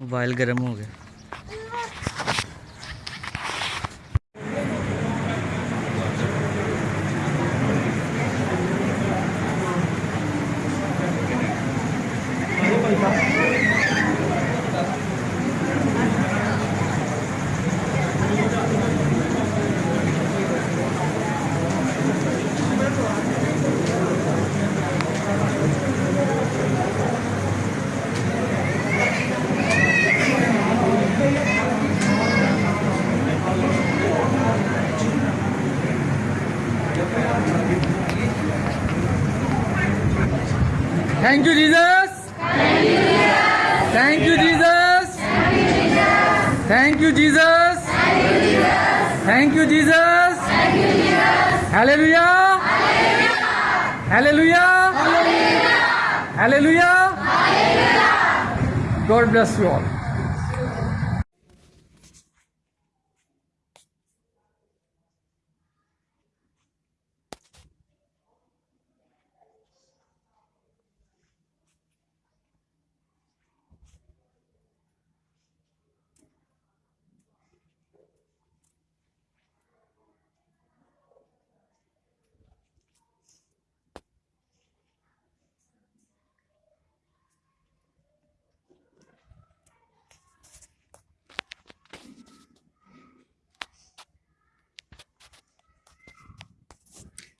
Mobile गर्म हो गया। Thank you, Jesus. Thank you, Jesus. Thank you, Jesus. Thank you, Jesus. Thank you, Jesus. Hallelujah. Hallelujah. Hallelujah. Hallelujah. Hallelujah. Hallelujah. God bless you all.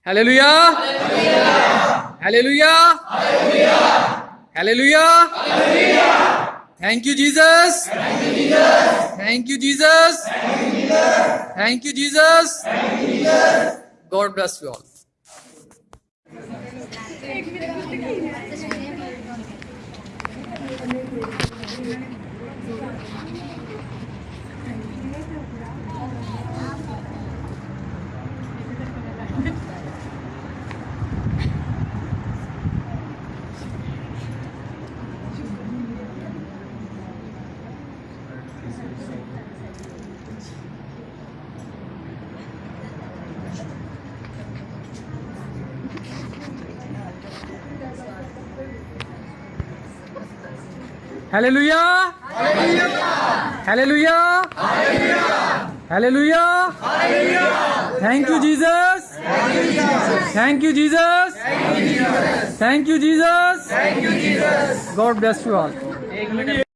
Hallelujah. Hallelujah. Hallelujah. Hallelujah. Thank you, Jesus. Thank you, Jesus. Thank you, Jesus. God bless you all. Hallelujah. Hallelujah. Hallelujah. Hallelujah! Thank you, Jesus! Thank you, Jesus. Thank you, Jesus. Thank you, Jesus. God bless you all.